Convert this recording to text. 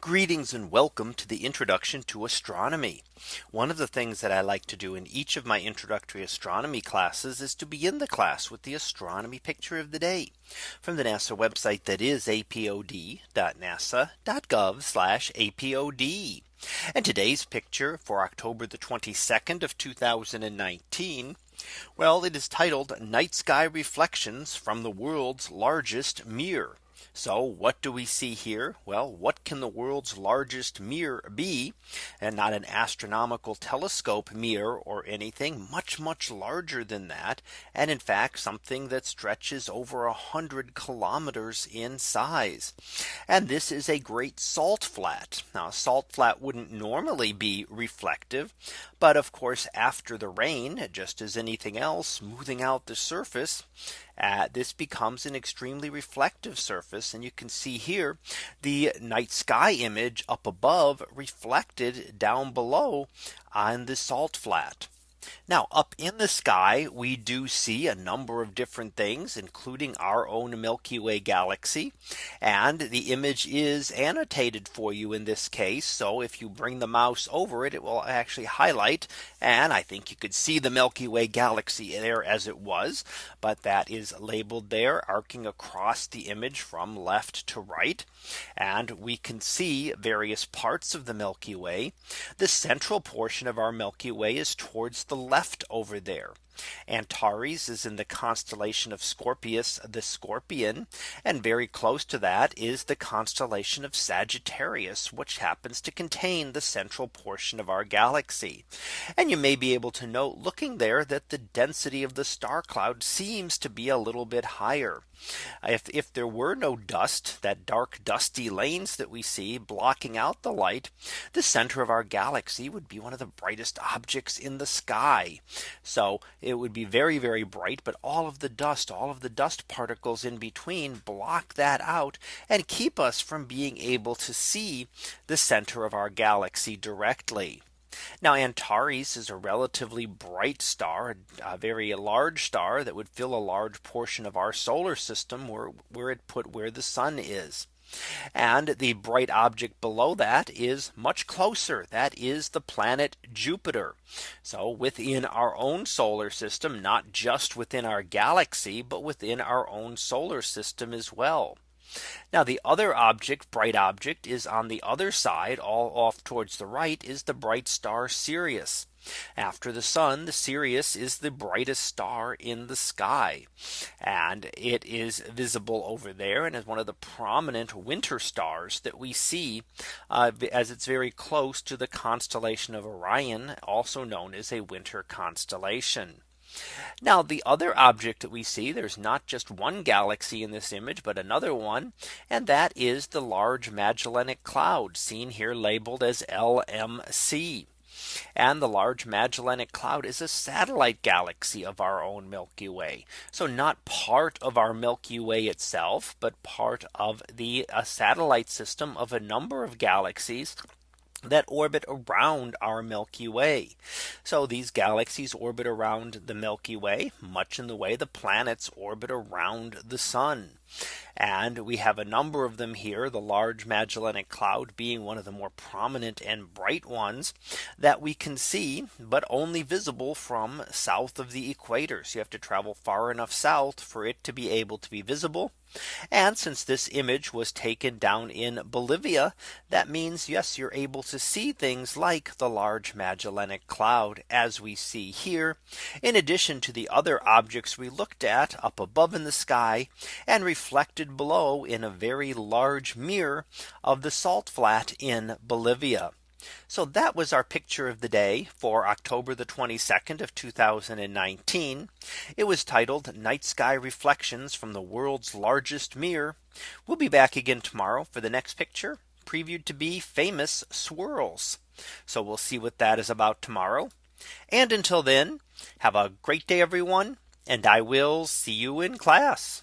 Greetings and welcome to the introduction to astronomy. One of the things that I like to do in each of my introductory astronomy classes is to begin the class with the astronomy picture of the day from the NASA website that is apod.nasa.gov apod. And today's picture for October the 22nd of 2019. Well, it is titled Night Sky Reflections from the world's largest mirror. So what do we see here? Well, what can the world's largest mirror be? And not an astronomical telescope mirror or anything much, much larger than that. And in fact, something that stretches over a hundred kilometers in size. And this is a great salt flat. Now a salt flat wouldn't normally be reflective. But of course, after the rain, just as anything else, smoothing out the surface, uh, this becomes an extremely reflective surface. And you can see here the night sky image up above reflected down below on the salt flat. Now up in the sky, we do see a number of different things, including our own Milky Way galaxy. And the image is annotated for you in this case. So if you bring the mouse over it, it will actually highlight. And I think you could see the Milky Way galaxy there as it was. But that is labeled there arcing across the image from left to right. And we can see various parts of the Milky Way. The central portion of our Milky Way is towards the left over there. Antares is in the constellation of Scorpius the Scorpion and very close to that is the constellation of Sagittarius which happens to contain the central portion of our galaxy. And you may be able to note looking there that the density of the star cloud seems to be a little bit higher. If, if there were no dust that dark dusty lanes that we see blocking out the light the center of our galaxy would be one of the brightest objects in the sky. So it would be very, very bright. But all of the dust, all of the dust particles in between block that out and keep us from being able to see the center of our galaxy directly. Now Antares is a relatively bright star, a very large star that would fill a large portion of our solar system where, where it put where the sun is. And the bright object below that is much closer. That is the planet Jupiter. So within our own solar system, not just within our galaxy, but within our own solar system as well. Now the other object bright object is on the other side all off towards the right is the bright star Sirius. After the sun, the Sirius is the brightest star in the sky. And it is visible over there and is one of the prominent winter stars that we see uh, as it's very close to the constellation of Orion, also known as a winter constellation. Now the other object that we see there's not just one galaxy in this image but another one and that is the large Magellanic Cloud seen here labeled as LMC. And the Large Magellanic Cloud is a satellite galaxy of our own Milky Way. So not part of our Milky Way itself, but part of the uh, satellite system of a number of galaxies that orbit around our Milky Way. So these galaxies orbit around the Milky Way much in the way the planets orbit around the sun. And we have a number of them here, the large Magellanic Cloud being one of the more prominent and bright ones that we can see, but only visible from south of the equator. So you have to travel far enough south for it to be able to be visible. And since this image was taken down in Bolivia, that means yes, you're able to see things like the large Magellanic Cloud as we see here, in addition to the other objects we looked at up above in the sky and reflected below in a very large mirror of the salt flat in Bolivia. So that was our picture of the day for October the 22nd of 2019. It was titled Night Sky Reflections from the world's largest mirror. We'll be back again tomorrow for the next picture previewed to be famous swirls. So we'll see what that is about tomorrow. And until then, have a great day, everyone. And I will see you in class.